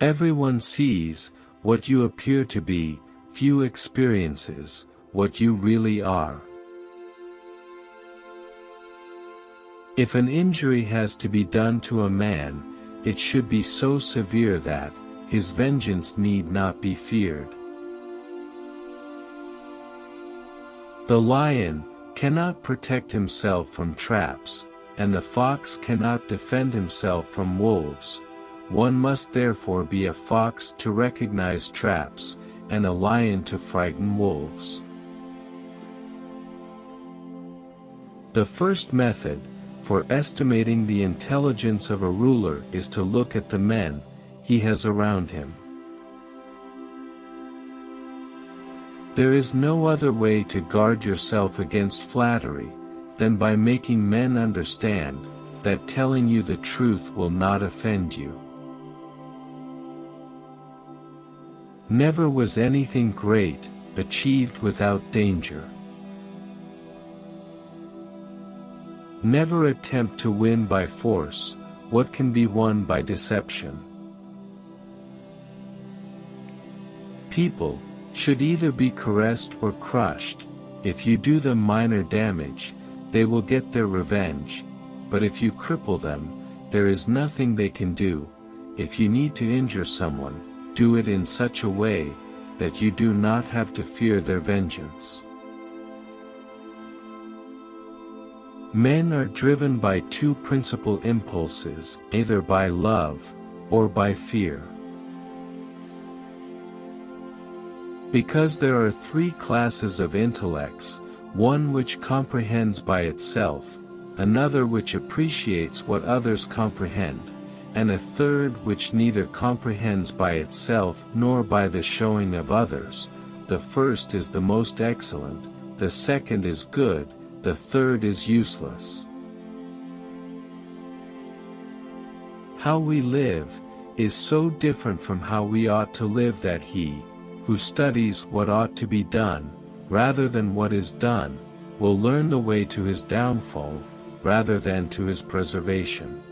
Everyone sees, what you appear to be, few experiences, what you really are. If an injury has to be done to a man, it should be so severe that, his vengeance need not be feared. The lion, cannot protect himself from traps, and the fox cannot defend himself from wolves, one must therefore be a fox to recognize traps, and a lion to frighten wolves. The first method, for estimating the intelligence of a ruler is to look at the men, he has around him. There is no other way to guard yourself against flattery, than by making men understand, that telling you the truth will not offend you. Never was anything great, achieved without danger. Never attempt to win by force, what can be won by deception. People, should either be caressed or crushed, if you do them minor damage, they will get their revenge, but if you cripple them, there is nothing they can do, if you need to injure someone, do it in such a way, that you do not have to fear their vengeance. Men are driven by two principal impulses, either by love, or by fear. Because there are three classes of intellects, one which comprehends by itself, another which appreciates what others comprehend, and a third which neither comprehends by itself nor by the showing of others, the first is the most excellent, the second is good, the third is useless. How we live, is so different from how we ought to live that he, who studies what ought to be done, rather than what is done, will learn the way to his downfall, rather than to his preservation.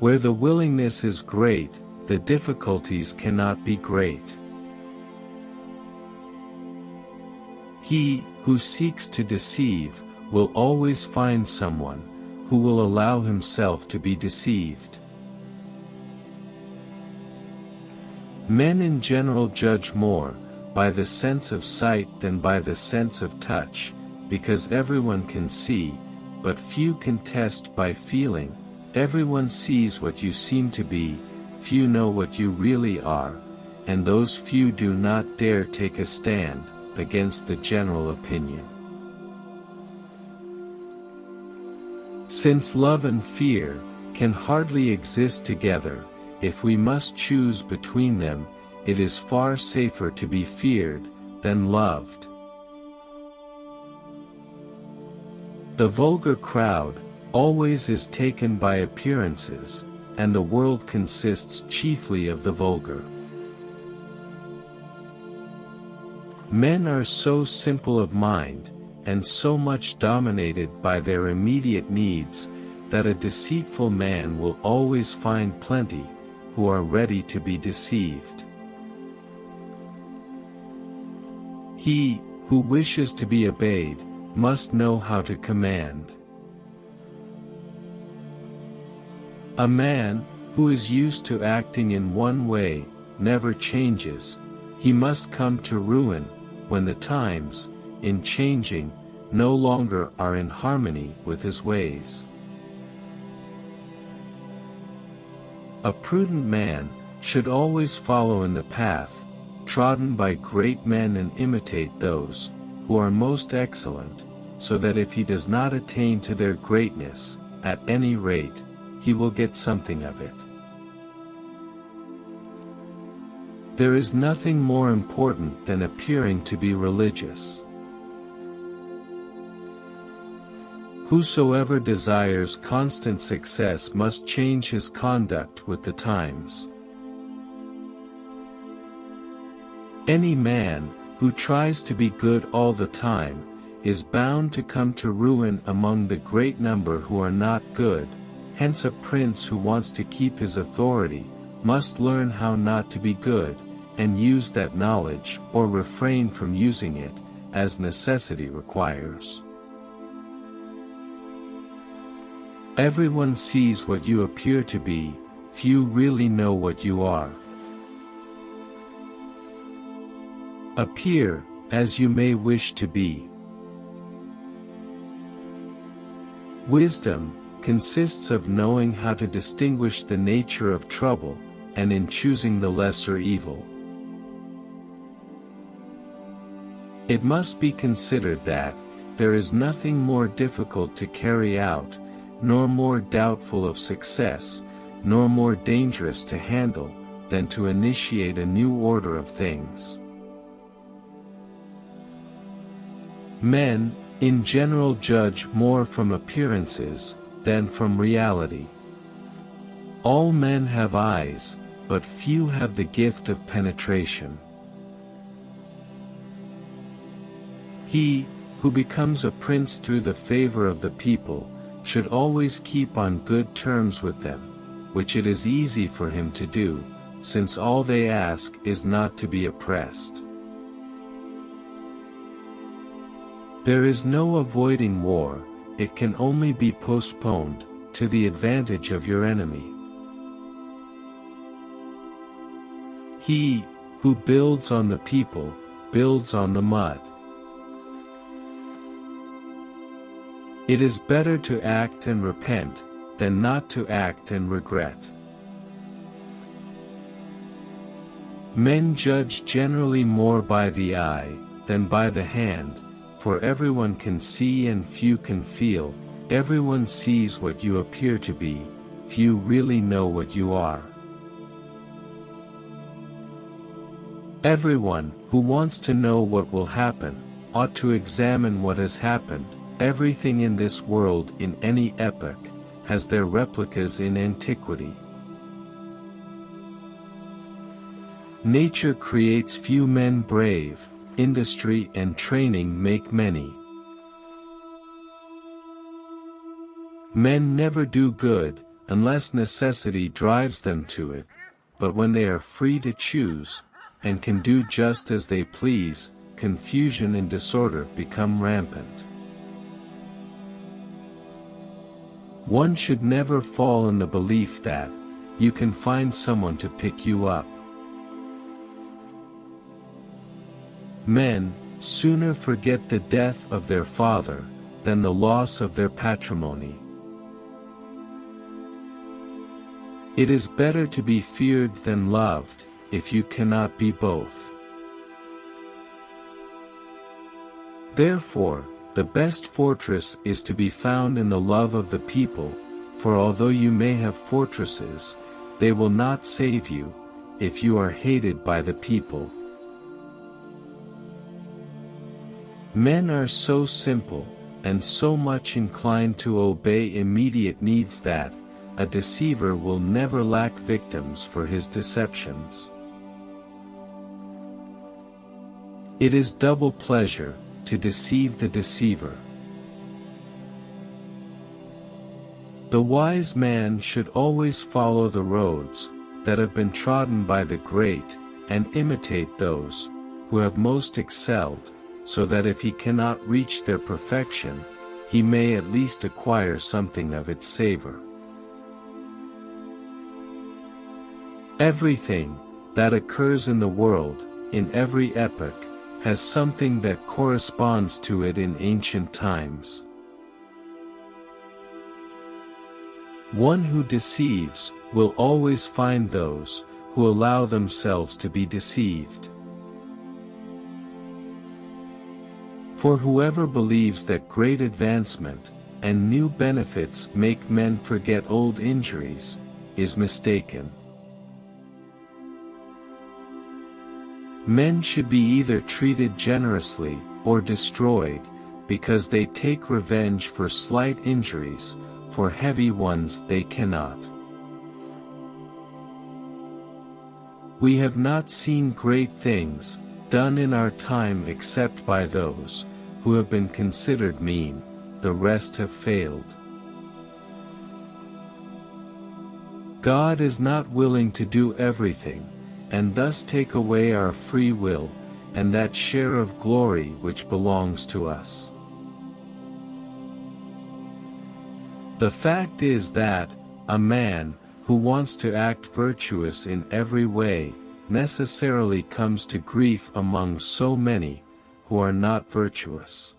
Where the willingness is great, the difficulties cannot be great. He, who seeks to deceive, will always find someone, who will allow himself to be deceived. Men in general judge more, by the sense of sight than by the sense of touch, because everyone can see, but few can test by feeling, Everyone sees what you seem to be, few know what you really are, and those few do not dare take a stand, against the general opinion. Since love and fear, can hardly exist together, if we must choose between them, it is far safer to be feared, than loved. The vulgar crowd, always is taken by appearances, and the world consists chiefly of the vulgar. Men are so simple of mind, and so much dominated by their immediate needs, that a deceitful man will always find plenty, who are ready to be deceived. He, who wishes to be obeyed, must know how to command. A man, who is used to acting in one way, never changes, he must come to ruin, when the times, in changing, no longer are in harmony with his ways. A prudent man, should always follow in the path, trodden by great men and imitate those, who are most excellent, so that if he does not attain to their greatness, at any rate, he will get something of it. There is nothing more important than appearing to be religious. Whosoever desires constant success must change his conduct with the times. Any man, who tries to be good all the time, is bound to come to ruin among the great number who are not good, hence a prince who wants to keep his authority, must learn how not to be good, and use that knowledge or refrain from using it, as necessity requires. Everyone sees what you appear to be, few really know what you are. Appear, as you may wish to be. Wisdom, consists of knowing how to distinguish the nature of trouble, and in choosing the lesser evil. It must be considered that, there is nothing more difficult to carry out, nor more doubtful of success, nor more dangerous to handle, than to initiate a new order of things. Men, in general judge more from appearances, than from reality. All men have eyes, but few have the gift of penetration. He, who becomes a prince through the favor of the people, should always keep on good terms with them, which it is easy for him to do, since all they ask is not to be oppressed. There is no avoiding war, it can only be postponed, to the advantage of your enemy. He, who builds on the people, builds on the mud. It is better to act and repent, than not to act and regret. Men judge generally more by the eye, than by the hand, for everyone can see and few can feel, everyone sees what you appear to be, few really know what you are. Everyone, who wants to know what will happen, ought to examine what has happened, everything in this world in any epoch, has their replicas in antiquity. Nature creates few men brave, industry and training make many. Men never do good, unless necessity drives them to it, but when they are free to choose, and can do just as they please, confusion and disorder become rampant. One should never fall in the belief that, you can find someone to pick you up. Men, sooner forget the death of their father, than the loss of their patrimony. It is better to be feared than loved, if you cannot be both. Therefore, the best fortress is to be found in the love of the people, for although you may have fortresses, they will not save you, if you are hated by the people. Men are so simple, and so much inclined to obey immediate needs that, a deceiver will never lack victims for his deceptions. It is double pleasure, to deceive the deceiver. The wise man should always follow the roads, that have been trodden by the great, and imitate those, who have most excelled, so that if he cannot reach their perfection, he may at least acquire something of its savor. Everything, that occurs in the world, in every epoch, has something that corresponds to it in ancient times. One who deceives, will always find those, who allow themselves to be deceived. For whoever believes that great advancement, and new benefits make men forget old injuries, is mistaken. Men should be either treated generously, or destroyed, because they take revenge for slight injuries, for heavy ones they cannot. We have not seen great things, done in our time except by those, who have been considered mean, the rest have failed. God is not willing to do everything, and thus take away our free will, and that share of glory which belongs to us. The fact is that, a man, who wants to act virtuous in every way, necessarily comes to grief among so many, who are not virtuous.